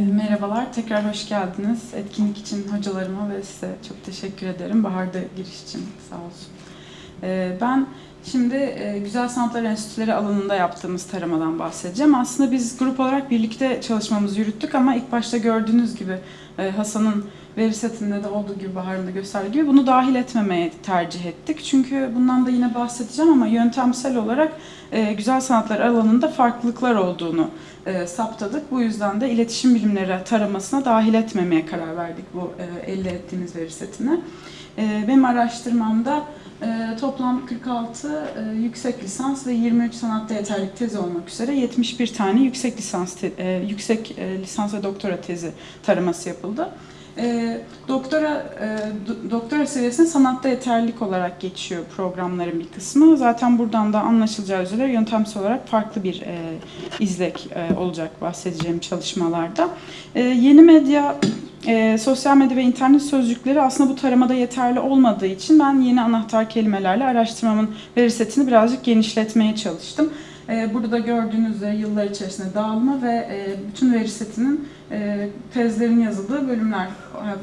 Merhabalar, tekrar hoş geldiniz. Etkinlik için hocalarıma ve size çok teşekkür ederim. Bahar'da giriş için sağ olsun. Ee, Ben şimdi e, Güzel Sanatlar Enstitüleri alanında yaptığımız taramadan bahsedeceğim. Aslında biz grup olarak birlikte çalışmamızı yürüttük ama ilk başta gördüğünüz gibi e, Hasan'ın veri setinde de olduğu gibi Bahar'ın da gösterdiği gibi bunu dahil etmemeye tercih ettik. Çünkü bundan da yine bahsedeceğim ama yöntemsel olarak e, güzel sanatlar alanında farklılıklar olduğunu saptadık. Bu yüzden de iletişim bilimleri taramasına dahil etmemeye karar verdik bu elde ettiğimiz veri setine. E, benim araştırmamda e, toplam 46 e, yüksek lisans ve 23 sanatta yeterlik tezi olmak üzere 71 tane yüksek lisans e, yüksek lisans ve doktora tezi taraması yapıldı. Doktora do- doktora seviyesinde sanatta yeterlilik olarak geçiyor programların bir kısmı. Zaten buradan da anlaşılacağı üzere yöntemsel olarak farklı bir izlek olacak bahsedeceğim çalışmalarda. Yeni medya e, sosyal medya ve internet sözcükleri aslında bu taramada yeterli olmadığı için ben yeni anahtar kelimelerle araştırmamın veri setini birazcık genişletmeye çalıştım. E, burada gördüğünüz üzere yıllar içerisinde dağılma ve e, bütün veri setinin e, tezlerin yazıldığı bölümler,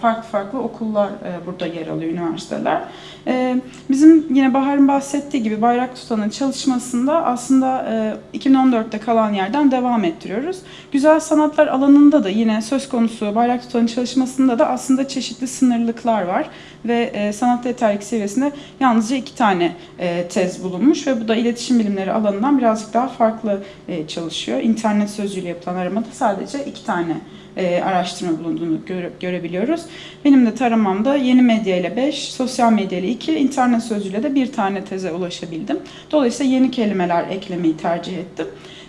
farklı farklı okullar e, burada yer alıyor, üniversiteler. E, bizim yine Bahar'ın bahsettiği gibi Bayrak Tutan'ın çalışmasında aslında e, 2014'te kalan yerden devam ettiriyoruz. Güzel sanatlar alanında da yine söz konusu Bayrak Tutan'ın çalışmasında da aslında çeşitli sınırlıklar var ve e, sanat yeterlik seviyesinde yalnızca iki tane e, tez bulunmuş ve bu da iletişim bilimleri alanından birazcık daha farklı e, çalışıyor. İnternet sözcüğüyle yapılan aramada sadece iki tane e, araştırma bulunduğunu göre, görebiliyoruz. Benim de taramamda yeni medya ile 5, sosyal medya ile 2, internet sözcüğüyle de bir tane teze ulaşabildim. Dolayısıyla yeni kelimeler eklemeyi tercih ettim.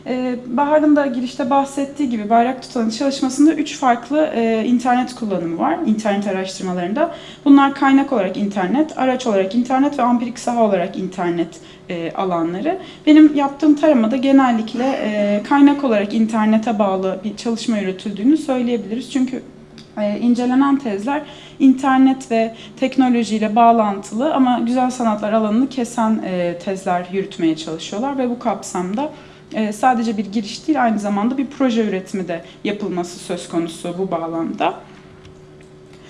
Ee, Bahar'ın da girişte bahsettiği gibi Bayrak Tutan'ın çalışmasında üç farklı e, internet kullanımı var internet araştırmalarında. Bunlar kaynak olarak internet, araç olarak internet ve ampirik saha olarak internet e, alanları. Benim yaptığım taramada genellikle e, kaynak olarak internete bağlı bir çalışma yürütüldüğünü söyleyebiliriz. Çünkü incelenen tezler internet ve teknolojiyle bağlantılı ama güzel sanatlar alanını kesen tezler yürütmeye çalışıyorlar ve bu kapsamda e, sadece bir giriş değil aynı zamanda bir proje üretimi de yapılması söz konusu bu bağlamda.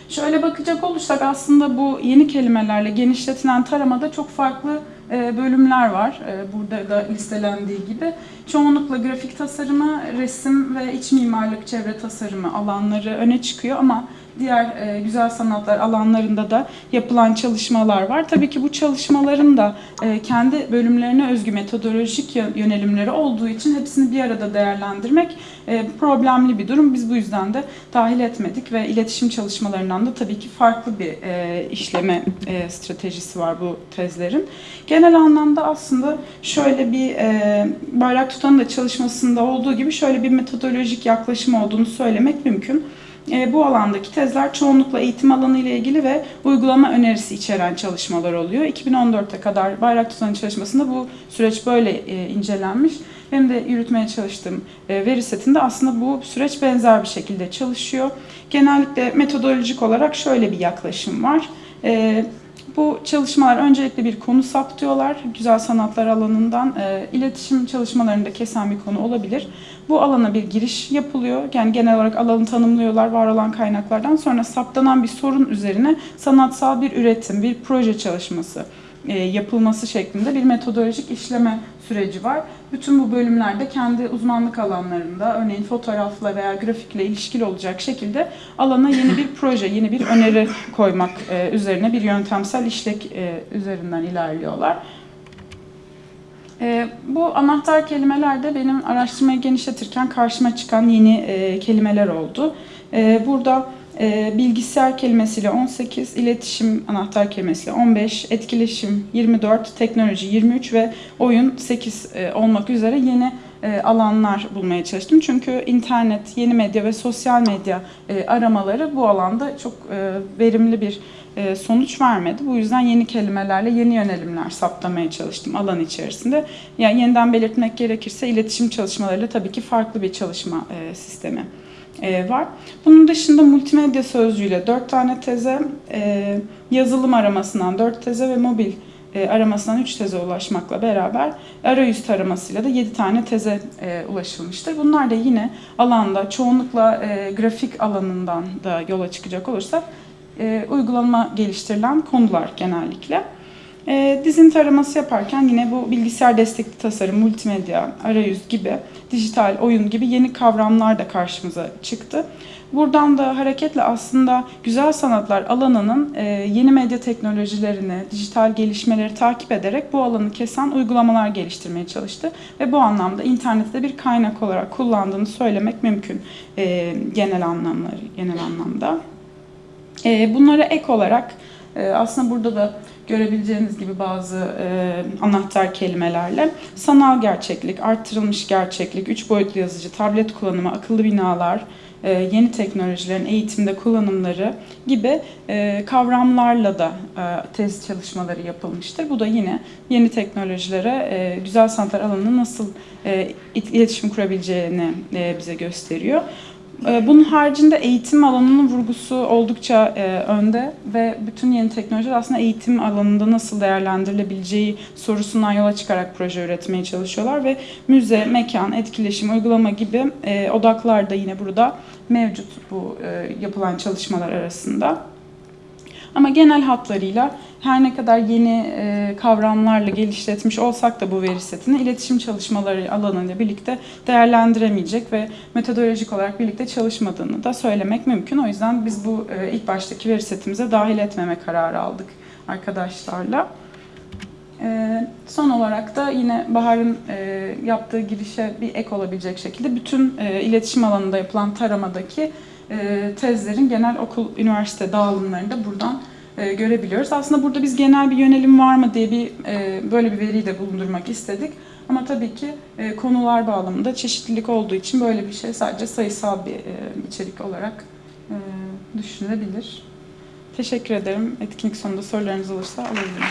Şöyle bakacak olursak aslında bu yeni kelimelerle genişletilen taramada çok farklı e, bölümler var. E, Burada da listelendiği gibi. Çoğunlukla grafik tasarımı, resim ve iç mimarlık, çevre tasarımı alanları öne çıkıyor ama diğer e, güzel sanatlar alanlarında da yapılan çalışmalar var. Tabii ki bu çalışmaların da e, kendi bölümlerine özgü metodolojik yö- yönelimleri olduğu için hepsini bir arada değerlendirmek e, problemli bir durum. Biz bu yüzden de dahil etmedik ve iletişim çalışmalarından da tabii ki farklı bir e, işleme e, stratejisi var bu tezlerin. Genel anlamda aslında şöyle bir e, bayrak tutanın da çalışmasında olduğu gibi şöyle bir metodolojik yaklaşım olduğunu söylemek mümkün. E, bu alandaki tezler çoğunlukla eğitim alanı ile ilgili ve uygulama önerisi içeren çalışmalar oluyor. 2014'e kadar bayrak tutanın çalışmasında bu süreç böyle e, incelenmiş. Benim de yürütmeye çalıştığım e, veri setinde aslında bu süreç benzer bir şekilde çalışıyor. Genellikle metodolojik olarak şöyle bir yaklaşım var. E, bu çalışmalar öncelikle bir konu saptıyorlar. Güzel sanatlar alanından e, iletişim çalışmalarında kesen bir konu olabilir. Bu alana bir giriş yapılıyor. Yani genel olarak alanı tanımlıyorlar var olan kaynaklardan. Sonra saptanan bir sorun üzerine sanatsal bir üretim, bir proje çalışması yapılması şeklinde bir metodolojik işleme süreci var. Bütün bu bölümlerde kendi uzmanlık alanlarında örneğin fotoğrafla veya grafikle ilişkili olacak şekilde alana yeni bir proje, yeni bir öneri koymak e, üzerine bir yöntemsel işlek e, üzerinden ilerliyorlar. E, bu anahtar kelimeler de benim araştırmayı genişletirken karşıma çıkan yeni e, kelimeler oldu. E, burada e, bilgisayar kelimesiyle 18, iletişim anahtar kelimesiyle 15, etkileşim 24, teknoloji 23 ve oyun 8 e, olmak üzere yeni e, alanlar bulmaya çalıştım. Çünkü internet, yeni medya ve sosyal medya e, aramaları bu alanda çok verimli bir sonuç vermedi. Bu yüzden yeni kelimelerle yeni yönelimler saptamaya çalıştım alan içerisinde. Yani yeniden belirtmek gerekirse iletişim çalışmalarıyla tabii ki farklı bir çalışma sistemi var. Bunun dışında multimedya sözcüğüyle 4 tane teze, e, yazılım aramasından 4 teze ve mobil e, aramasından 3 teze ulaşmakla beraber arayüz taramasıyla da 7 tane teze e, ulaşılmıştır. Bunlar da yine alanda çoğunlukla e, grafik alanından da yola çıkacak olursak e, uygulama geliştirilen konular genellikle. E, dizin taraması yaparken yine bu bilgisayar destekli tasarım, multimedya, arayüz gibi, dijital oyun gibi yeni kavramlar da karşımıza çıktı. Buradan da hareketle aslında güzel sanatlar alanının e, yeni medya teknolojilerini, dijital gelişmeleri takip ederek bu alanı kesen uygulamalar geliştirmeye çalıştı. Ve bu anlamda internette bir kaynak olarak kullandığını söylemek mümkün e, genel anlamları, genel anlamda. E, bunlara ek olarak aslında burada da görebileceğiniz gibi bazı e, anahtar kelimelerle sanal gerçeklik, arttırılmış gerçeklik, üç boyutlu yazıcı, tablet kullanımı, akıllı binalar, e, yeni teknolojilerin eğitimde kullanımları gibi e, kavramlarla da e, tez çalışmaları yapılmıştır. Bu da yine yeni teknolojilere e, güzel sanatlar alanında nasıl e, iletişim kurabileceğini e, bize gösteriyor. E, Bunun haricinde eğitim alanının vurgusu oldukça e, önde ve bütün yeni teknolojiler aslında eğitim alanında nasıl değerlendirilebileceği sorusundan yola çıkarak proje üretmeye çalışıyorlar ve müze, mekan, etkileşim, uygulama gibi e, odaklar da yine burada mevcut bu e, yapılan çalışmalar arasında. Ama genel hatlarıyla her ne kadar yeni e, kavramlarla geliştirmiş olsak da bu veri setini iletişim çalışmaları alanıyla birlikte değerlendiremeyecek ve metodolojik olarak birlikte çalışmadığını da söylemek mümkün. O yüzden biz bu e, ilk baştaki veri setimize dahil etmeme kararı aldık arkadaşlarla. E, son olarak da yine Bahar'ın yaptığı girişe bir ek olabilecek şekilde bütün iletişim alanında yapılan taramadaki tezlerin genel okul, üniversite dağılımlarını da buradan e, görebiliyoruz. Aslında burada biz genel bir yönelim var mı diye bir e, böyle bir veriyi de bulundurmak istedik. Ama tabii ki e, konular bağlamında çeşitlilik olduğu için böyle bir şey sadece sayısal bir içerik olarak düşünülebilir. Teşekkür ederim. Etkinlik sonunda sorularınız olursa alabilirim.